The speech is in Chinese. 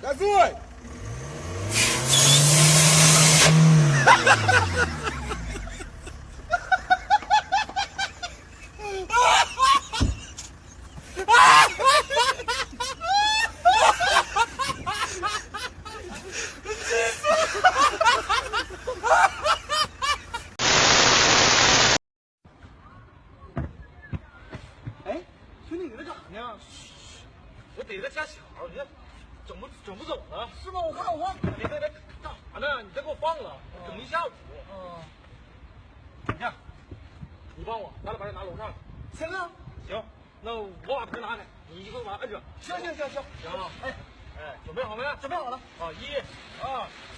对。哎，兄弟，你在干啥呢？我逮个家巧，你这整不整不走了？是吗？我看我忘了。你在这干啥呢？你这给我放了，整一下午。嗯，你看，你帮我，咱俩把这拿楼上。行啊，行，那我把盆拿开，你一会儿把它摁着。行行行行，行啊。哎，哎，准备好没？准备好了。啊，一、二、三。